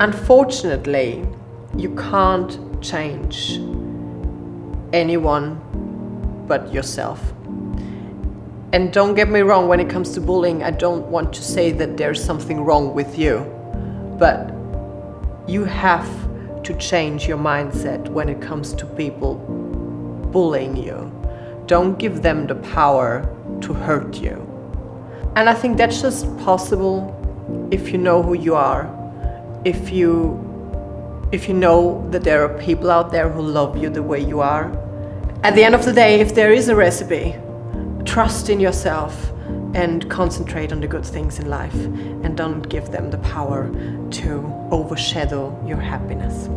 Unfortunately, you can't change anyone but yourself. And don't get me wrong, when it comes to bullying, I don't want to say that there's something wrong with you. But you have to change your mindset when it comes to people bullying you. Don't give them the power to hurt you. And I think that's just possible if you know who you are, if you if you know that there are people out there who love you the way you are. At the end of the day, if there is a recipe, trust in yourself and concentrate on the good things in life and don't give them the power to overshadow your happiness.